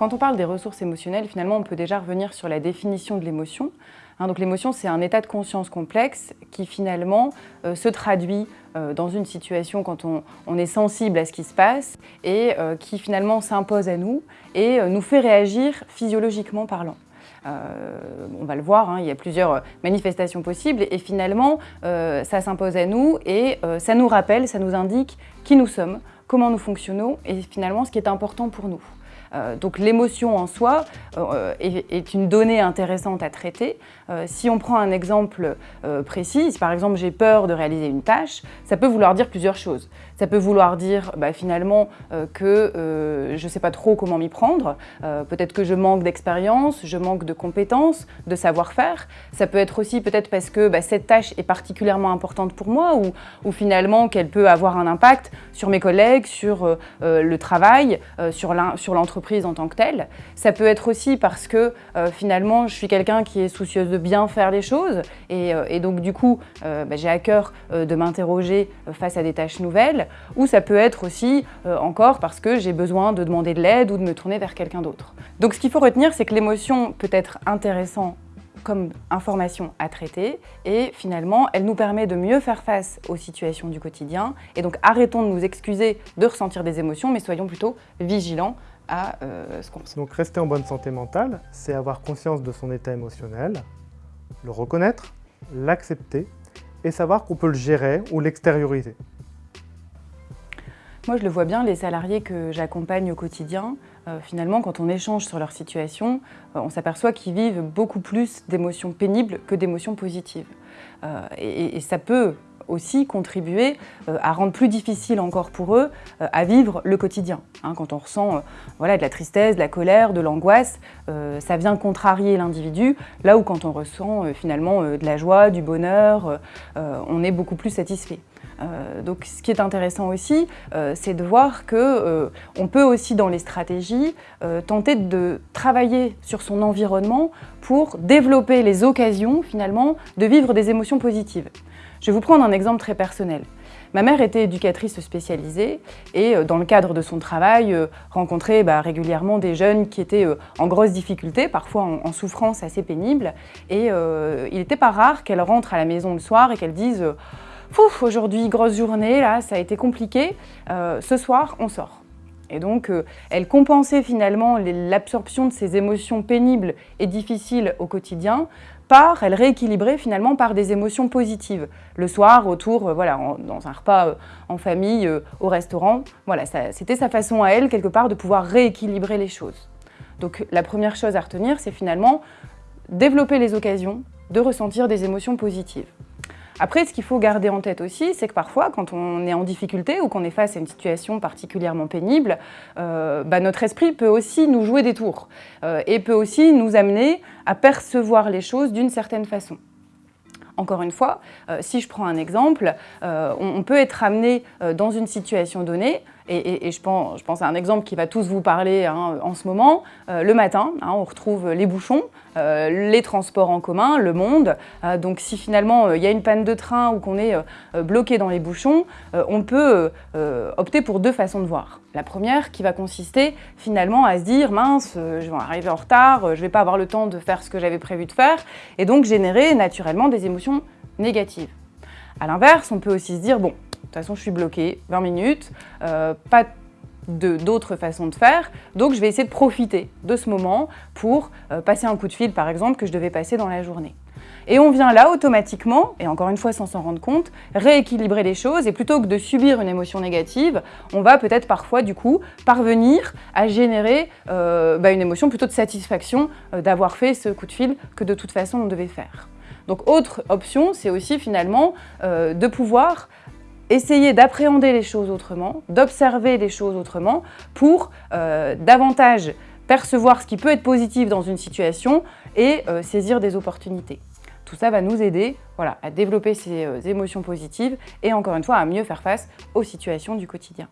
Quand on parle des ressources émotionnelles, finalement, on peut déjà revenir sur la définition de l'émotion. Hein, donc l'émotion, c'est un état de conscience complexe qui finalement euh, se traduit euh, dans une situation quand on, est sensible à ce qui se passe et euh, qui finalement s'impose à nous et nous fait réagir physiologiquement parlant. On va le voir, hein, il y a plusieurs manifestations possibles et finalement ça s'impose à nous et ça nous rappelle, ça nous indique qui nous sommes, comment nous fonctionnons et finalement ce qui est important pour nous. Euh, donc l'émotion en soi euh, est, une donnée intéressante à traiter. Euh, si on prend un exemple précis, si par exemple j'ai peur de réaliser une tâche, ça peut vouloir dire plusieurs choses. Ça peut vouloir dire bah, finalement que je ne sais pas trop comment m'y prendre, peut-être que je manque d'expérience, je manque de compétences, de savoir-faire. Ça peut être aussi peut-être parce que bah, cette tâche est particulièrement importante pour moi ou, ou finalement qu'elle peut avoir un impact sur mes collègues, sur le travail, sur l'entreprise en tant que telle. Ça peut être aussi parce que euh, finalement, je suis quelqu'un qui est soucieuse de bien faire les choses et, euh, donc du coup, euh, bah, j'ai à cœur de m'interroger face à des tâches nouvelles. Ou ça peut être aussi encore parce que j'ai besoin de demander de l'aide ou de me tourner vers quelqu'un d'autre. Donc ce qu'il faut retenir, c'est que l'émotion peut être intéressante comme information à traiter et finalement elle nous permet de mieux faire face aux situations du quotidien et donc arrêtons de nous excuser de ressentir des émotions mais soyons plutôt vigilants à euh, ce qu'on ressent. Donc rester en bonne santé mentale, c'est avoir conscience de son état émotionnel, le reconnaître, l'accepter et savoir qu'on peut le gérer ou l'extérioriser. Moi, je le vois bien, les salariés que j'accompagne au quotidien, euh, finalement, quand on échange sur leur situation, euh, on s'aperçoit qu'ils vivent beaucoup plus d'émotions pénibles que d'émotions positives. et, ça peut aussi contribuer euh, à rendre plus difficile encore pour eux euh, à vivre le quotidien. Hein. quand on ressent euh, voilà, de la tristesse, de la colère, de l'angoisse, ça vient contrarier l'individu, là où quand on ressent finalement de la joie, du bonheur, on est beaucoup plus satisfait. donc ce qui est intéressant aussi, c'est de voir qu'on on peut aussi dans les stratégies tenter de travailler sur son environnement pour développer les occasions finalement de vivre des émotions positives. Je vais vous prendre un exemple très personnel. Ma mère était éducatrice spécialisée et euh, dans le cadre de son travail, euh, rencontrait bah, régulièrement des jeunes qui étaient euh, en grosse difficulté, parfois en, souffrance assez pénible. Et il n'était pas rare qu'elle rentre à la maison le soir et qu'elle dise « aujourd'hui, grosse journée, là, ça a été compliqué, ce soir, on sort ». Et donc, elle compensait finalement l'absorption de ces émotions pénibles et difficiles au quotidien par, elle rééquilibrait finalement par des émotions positives. Le soir, autour, euh, voilà, dans un repas euh, en famille, euh, au restaurant, voilà, c'était sa façon à elle, quelque part, de pouvoir rééquilibrer les choses. Donc la première chose à retenir, c'est finalement développer les occasions de ressentir des émotions positives. Après, ce qu'il faut garder en tête aussi, c'est que parfois, quand on est en difficulté ou qu'on est face à une situation particulièrement pénible, euh, bah, notre esprit peut aussi nous jouer des tours euh, et peut aussi nous amener à percevoir les choses d'une certaine façon. Encore une fois, euh, si je prends un exemple, on, peut être amené dans une situation donnée et, je, pense, à un exemple qui va tous vous parler hein, en ce moment. Euh, le matin, hein, on retrouve les bouchons, euh, les transports en commun, le monde. Euh, donc si finalement il y a une panne de train ou qu'on est bloqué dans les bouchons, on peut opter pour deux façons de voir. La première qui va consister finalement à se dire « mince, je vais arriver en retard, je vais pas avoir le temps de faire ce que j'avais prévu de faire » et donc générer naturellement des émotions négatives. A l'inverse, on peut aussi se dire « bon, de toute façon, je suis bloquée, 20 minutes, euh, pas d'autres façons de faire, donc je vais essayer de profiter de ce moment pour euh, passer un coup de fil, par exemple, que je devais passer dans la journée. Et on vient là automatiquement, et encore une fois sans s'en rendre compte, rééquilibrer les choses et plutôt que de subir une émotion négative, on va peut-être parfois du coup parvenir à générer euh, bah, une émotion plutôt de satisfaction d'avoir fait ce coup de fil que de toute façon on devait faire. Donc autre option, c'est aussi finalement de pouvoir essayer d'appréhender les choses autrement, d'observer les choses autrement pour euh, davantage percevoir ce qui peut être positif dans une situation et euh, saisir des opportunités. Tout ça va nous aider voilà, à développer ces euh, émotions positives et encore une fois à mieux faire face aux situations du quotidien.